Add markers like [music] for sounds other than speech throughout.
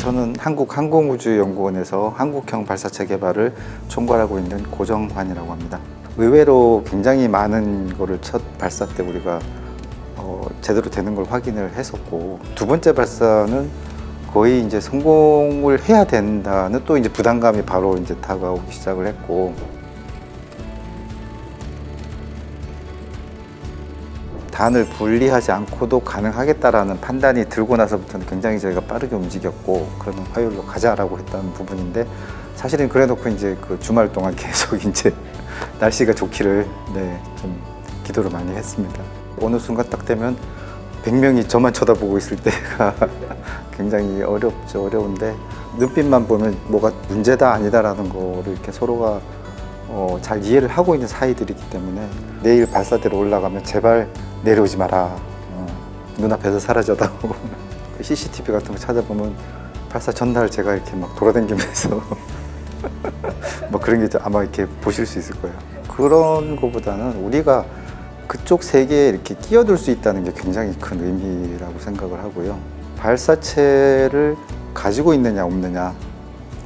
저는 한국항공우주연구원에서 한국형 발사체 개발을 총괄하고 있는 고정환이라고 합니다. 의외로 굉장히 많은 거를 첫 발사 때 우리가 어, 제대로 되는 걸 확인을 했었고 두 번째 발사는 거의 이제 성공을 해야 된다는 또 이제 부담감이 바로 이제 다가오기 시작을 했고 단을 분리하지 않고도 가능하겠다라는 판단이 들고 나서부터는 굉장히 저희가 빠르게 움직였고 그러면 화요일로 가자라고 했던 부분인데 사실은 그래놓고 이제 그 주말 동안 계속 [laughs] 이제 날씨가 좋기를 네, 좀 기도를 많이 했습니다. 어느 순간 딱 되면 100명이 저만 쳐다보고 있을 때가 [laughs] 굉장히 어렵죠. 어려운데 눈빛만 보면 뭐가 문제다 아니다라는 거를 이렇게 서로가 어, 잘 이해를 하고 있는 사이들이기 때문에 내일 발사대로 올라가면 제발 내려오지 마라. 어, 눈앞에서 사라져다오. [laughs] CCTV 같은 거 찾아보면 발사 전날 제가 이렇게 막 돌아다니면서 [laughs] 뭐 그런 게 아마 이렇게 보실 수 있을 거예요. 그런 거보다는 우리가 그쪽 세계에 이렇게 끼어들 수 있다는 게 굉장히 큰 의미라고 생각을 하고요. 발사체를 가지고 있느냐 없느냐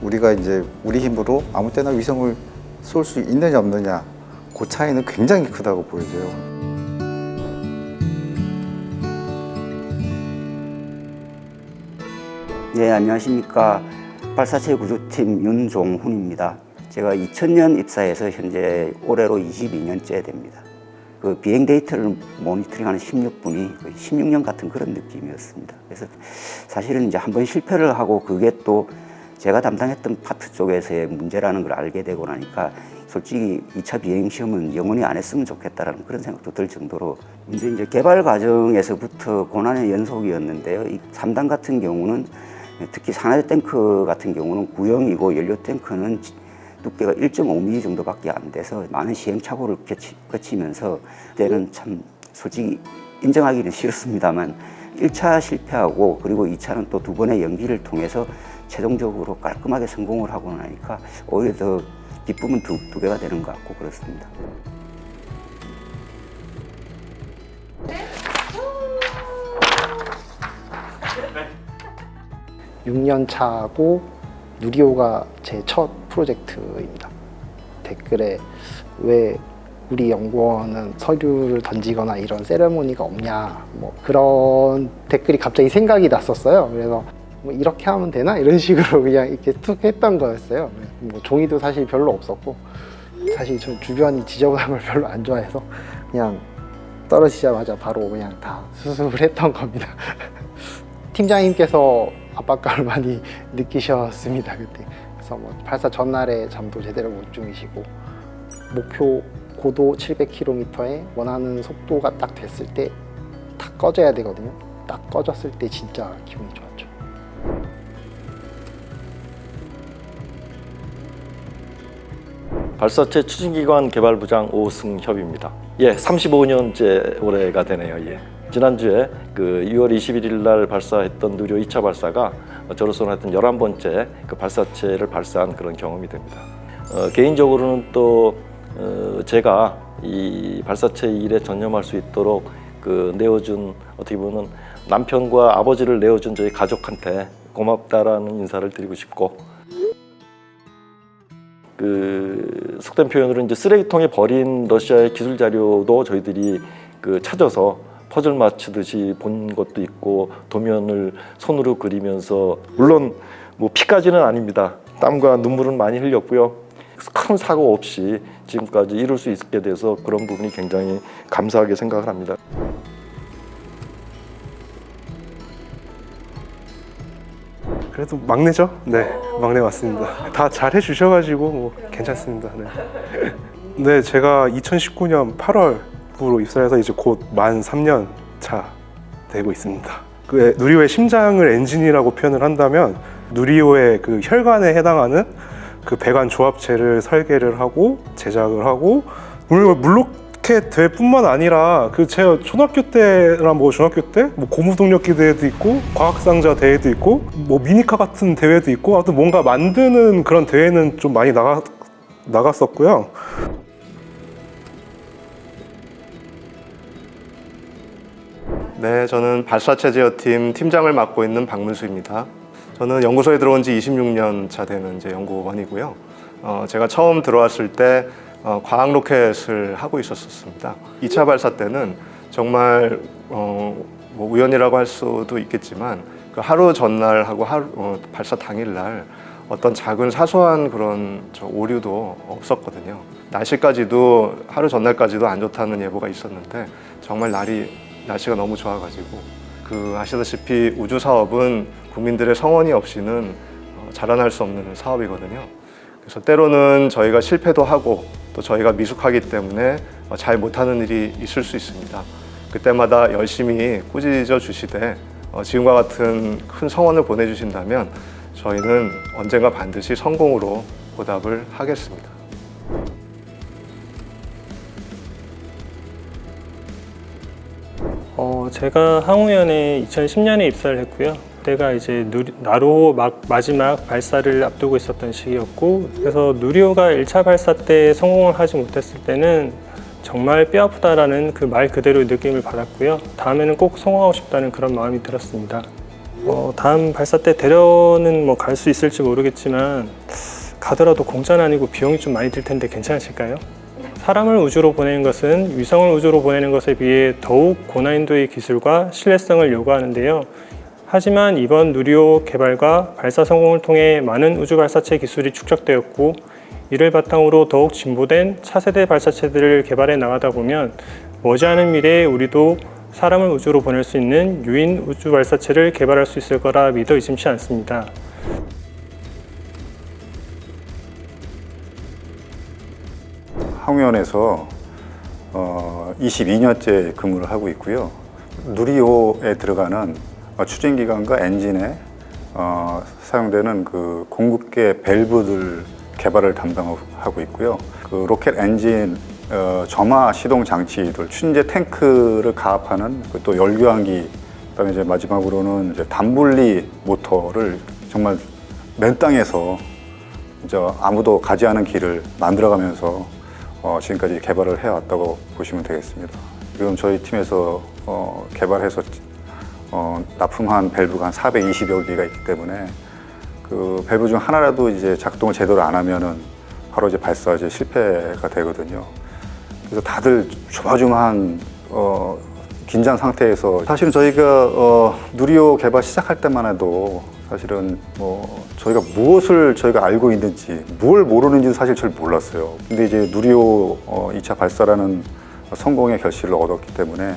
우리가 이제 우리 힘으로 아무 때나 위성을 쏠 수 있느냐 없느냐 그 차이는 굉장히 크다고 보여져요. 네, 안녕하십니까. 발사체 구조팀 윤종훈입니다. 제가 2000년 입사해서 현재 올해로 22년째 됩니다. 그 비행 데이터를 모니터링하는 16분이 16년 같은 그런 느낌이었습니다. 그래서 사실은 이제 한번 실패를 하고 그게 또 제가 담당했던 파트 쪽에서의 문제라는 걸 알게 되고 나니까 솔직히 2차 비행 시험은 영원히 안 했으면 좋겠다라는 그런 생각도 들 정도로 이제 이제 개발 과정에서부터 고난의 연속이었는데요. 이 3단 같은 경우는 특히 산화제 탱크 같은 경우는 구형이고 연료 탱크는 두께가 1.5mm 정도밖에 안 돼서 많은 시행착오를 거치, 거치면서 그때는 참 솔직히 인정하기는 싫습니다만 1차 실패하고 그리고 2차는 또 두 번의 연기를 통해서 최종적으로 깔끔하게 성공을 하고 나니까 오히려 더 기쁨은 두, 두 배가 되는 것 같고 그렇습니다. 6년 차고 누리호가 제 첫 프로젝트입니다. 댓글에 왜 우리 연구원은 서류를 던지거나 이런 세레모니가 없냐 뭐 그런 댓글이 갑자기 생각이 났었어요. 그래서 뭐 이렇게 하면 되나 이런 식으로 그냥 이렇게 툭 했던 거였어요. 뭐 종이도 사실 별로 없었고 사실 저 주변이 지저분한 걸 별로 안 좋아해서 그냥 떨어지자마자 바로 그냥 다 수습을 했던 겁니다. [laughs] 팀장님께서 압박감을 많이 느끼셨습니다 그때 그래서 뭐 발사 전날에 잠도 제대로 못 주무시고 목표 고도 700km에 원하는 속도가 딱 됐을 때다 꺼져야 되거든요 딱 꺼졌을 때 진짜 기분이 좋았죠 발사체 추진기관 개발부장 오승협입니다. 예, 35년째 올해가 되네요. 예. 지난주에 그 6월 21일 날 발사했던 누리호 2차 발사가 저로서는 하여튼 11번째 그 발사체를 발사한 그런 경험이 됩니다. 어, 개인적으로는 또 어, 제가 이 발사체 일에 전념할 수 있도록 그 내어준 어떻게 보면 남편과 아버지를 내어준 저희 가족한테 고맙다라는 인사를 드리고 싶고 그 속된 표현으로 이제 쓰레기통에 버린 러시아의 기술 자료도 저희들이 그 찾아서 퍼즐 맞추듯이 본 것도 있고 도면을 손으로 그리면서 물론 뭐 피까지는 아닙니다. 땀과 눈물은 많이 흘렸고요. 큰 사고 없이 지금까지 이룰 수 있게 돼서 그런 부분이 굉장히 감사하게 생각을 합니다. 그래도 막내죠? 네, 막내 맞습니다. 다 잘 해 주셔가지고 뭐 괜찮습니다. 네. [laughs] 네, 제가 2019년 8월부로 입사해서 이제 곧 만 3년 차 되고 있습니다. 그 누리호의 심장을 엔진이라고 표현을 한다면 누리호의 그 혈관에 해당하는 그 배관 조합체를 설계를 하고 제작을 하고 물론 물 로켓 대회뿐만 아니라 그 제가 초등학교 때나 뭐 중학교 때 뭐 고무동력기 대회도 있고 과학상자 대회도 있고 뭐 미니카 같은 대회도 있고 아무튼 뭔가 만드는 그런 대회는 좀 많이 나가 나갔었고요. 네, 저는 발사체 제어팀 팀장을 맡고 있는 박문수입니다. 저는 연구소에 들어온 지 26년 차 되는 이제 연구원이고요. 어, 제가 처음 들어왔을 때 어, 과학 로켓을 하고 있었습니다. 2차 발사 때는 정말 어, 뭐 우연이라고 할 수도 있겠지만 그 하루 전날하고 하루, 어, 발사 당일날 어떤 작은 사소한 그런 저 오류도 없었거든요. 날씨까지도 하루 전날까지도 안 좋다는 예보가 있었는데 정말 날이 날씨가 너무 좋아가지고 그 아시다시피 우주 사업은 국민들의 성원이 없이는 어, 자라날 수 없는 사업이거든요. 그래서 때로는 저희가 실패도 하고 또 저희가 미숙하기 때문에 어, 잘 못하는 일이 있을 수 있습니다. 그때마다 열심히 꾸짖어 주시되 어, 지금과 같은 큰 성원을 보내주신다면 저희는 언젠가 반드시 성공으로 보답을 하겠습니다. 어, 제가 항우연에 2010년에 입사를 했고요. 그때가 이제 누리, 나로 막 마지막 발사를 앞두고 있었던 시기였고, 그래서 누리호가 1차 발사 때 성공을 하지 못했을 때는 정말 뼈아프다라는 그 말 그대로의 느낌을 받았고요. 다음에는 꼭 성공하고 싶다는 그런 마음이 들었습니다. 어, 다음 발사 때 대련은 뭐 갈 수 있을지 모르겠지만 가더라도 공짜는 아니고 비용이 좀 많이 들 텐데 괜찮으실까요? 사람을 우주로 보내는 것은 위성을 우주로 보내는 것에 비해 더욱 고난이도의 기술과 신뢰성을 요구하는데요. 하지만 이번 누리호 개발과 발사 성공을 통해 많은 우주 발사체 기술이 축적되었고 이를 바탕으로 더욱 진보된 차세대 발사체들을 개발해 나가다 보면 머지않은 미래에 우리도 사람을 우주로 보낼 수 있는 유인 우주 발사체를 개발할 수 있을 거라 믿어 의심치 않습니다. 항우연에서 어, 22년째 근무를 하고 있고요. 누리호에 들어가는 어, 추진 기관과 엔진에 어, 사용되는 그 공급계 밸브들 개발을 담당하고 있고요. 그 로켓 엔진 어, 점화 시동 장치들, 추진제 탱크를 가압하는 그또 열교환기, 그다음에 이제 마지막으로는 이제 단분리 모터를 정말 맨 땅에서 이제 아무도 가지 않은 길을 만들어가면서 어, 지금까지 개발을 해왔다고 보시면 되겠습니다. 지금 저희 팀에서 어, 개발해서 어, 납품한 밸브가 한 420여 개가 있기 때문에 그 밸브 중 하나라도 이제 작동을 제대로 안 하면은 바로 이제 발사 이제 실패가 되거든요. 그래서 다들 조마조마한 어, 긴장 상태에서 사실은 저희가 어, 누리호 개발 시작할 때만 해도 사실은 뭐 저희가 무엇을 저희가 알고 있는지 뭘 모르는지 사실 잘 몰랐어요. 근데 이제 누리호 어, 2차 발사라는 성공의 결실을 얻었기 때문에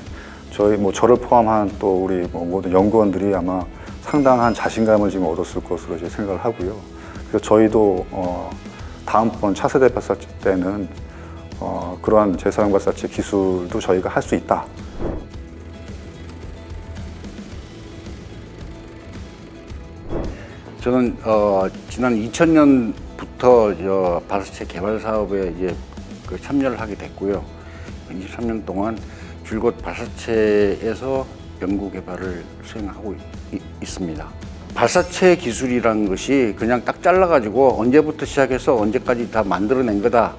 저희 뭐 저를 포함한 또 우리 뭐 모든 연구원들이 아마 상당한 자신감을 지금 얻었을 것으로 이제 생각을 하고요. 그래서 저희도 어, 다음번 차세대 발사체 때는 어, 그러한 재사용 발사체 기술도 저희가 할 수 있다. 저는 어, 지난 2000년부터 저 발사체 개발 사업에 이제 그 참여를 하게 됐고요. 23년 동안 줄곧 발사체에서 연구 개발을 수행하고 있, 있습니다. 발사체 기술이라는 것이 그냥 딱 잘라가지고 언제부터 시작해서 언제까지 다 만들어낸 거다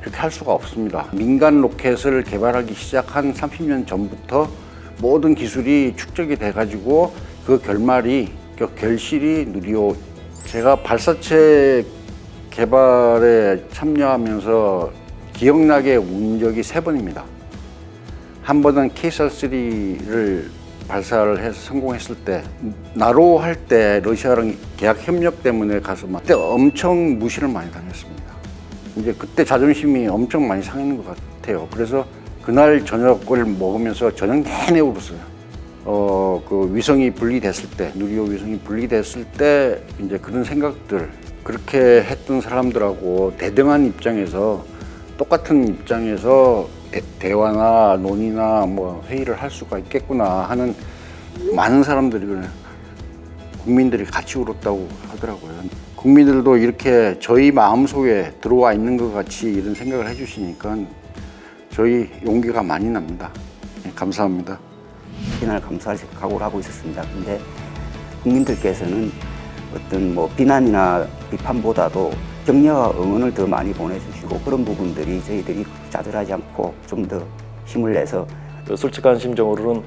그렇게 할 수가 없습니다. 민간 로켓을 개발하기 시작한 30년 전부터 모든 기술이 축적이 돼가지고 그 결말이 그 결실이 누리호 제가 발사체 개발에 참여하면서 기억나게 운 적이 세 번입니다. 한 번은 KSR-3를 발사를 해서 성공했을 때 나로 할 때 러시아랑 계약 협력 때문에 가서 막 그때 엄청 무시를 많이 당했습니다. 이제 그때 자존심이 엄청 많이 상했는 것 같아요. 그래서 그날 저녁을 먹으면서 저녁 내내 울었어요. 어, 그 위성이 분리됐을 때, 누리호 위성이 분리됐을 때, 이제 그런 생각들, 그렇게 했던 사람들하고 대등한 입장에서, 똑같은 입장에서 대, 화나 논의나 뭐 회의를 할 수가 있겠구나 하는 많은 사람들이 그래. 국민들이 같이 울었다고 하더라고요. 국민들도 이렇게 저희 마음속에 들어와 있는 것 같이 이런 생각을 해주시니까 저희 용기가 많이 납니다. 네, 감사합니다. 비난을 감수할 각오를 하고 있었습니다. 근데 국민들께서는 어떤 뭐 비난이나 비판보다도 격려와 응원을 더 많이 보내주시고 그런 부분들이 저희들이 짜들하지 않고 좀 더 힘을 내서 그 솔직한 심정으로는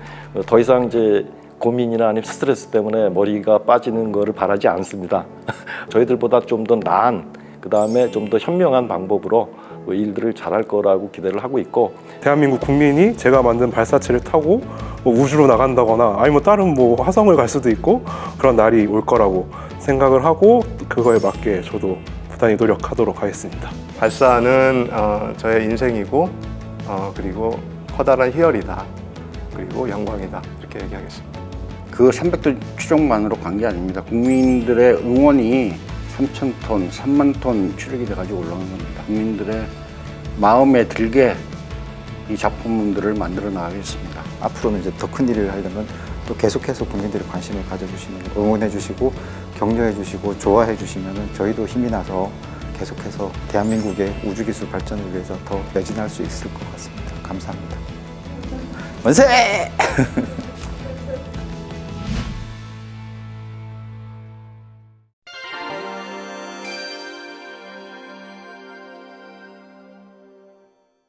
더 이상 이제 고민이나 아니면 스트레스 때문에 머리가 빠지는 거를 바라지 않습니다. [laughs] 저희들보다 좀 더 나은 그 다음에 좀 더 현명한 방법으로 그 일들을 잘할 거라고 기대를 하고 있고 대한민국 국민이 제가 만든 발사체를 타고 뭐 우주로 나간다거나 아니면 뭐 다른 뭐 화성을 갈 수도 있고 그런 날이 올 거라고 생각을 하고 그거에 맞게 저도 부단히 노력하도록 하겠습니다. 발사는 어, 저의 인생이고 어, 그리고 커다란 희열이다. 그리고 영광이다. 이렇게 얘기하겠습니다. 그 300톤 추정만으로 간 게 아닙니다. 국민들의 응원이 3천 톤, 3만 톤 추력이 돼가지고 올라간 겁니다. 국민들의 마음에 들게 이 작품들을 만들어 나가겠습니다. 앞으로는 이제 더 큰 일을 하려면 또 계속해서 국민들이 관심을 가져주시면 응원해 주시고 격려해 주시고 좋아해 주시면 저희도 힘이 나서 계속해서 대한민국의 우주기술 발전을 위해서 더 매진할 수 있을 것 같습니다. 감사합니다. 만세! [laughs]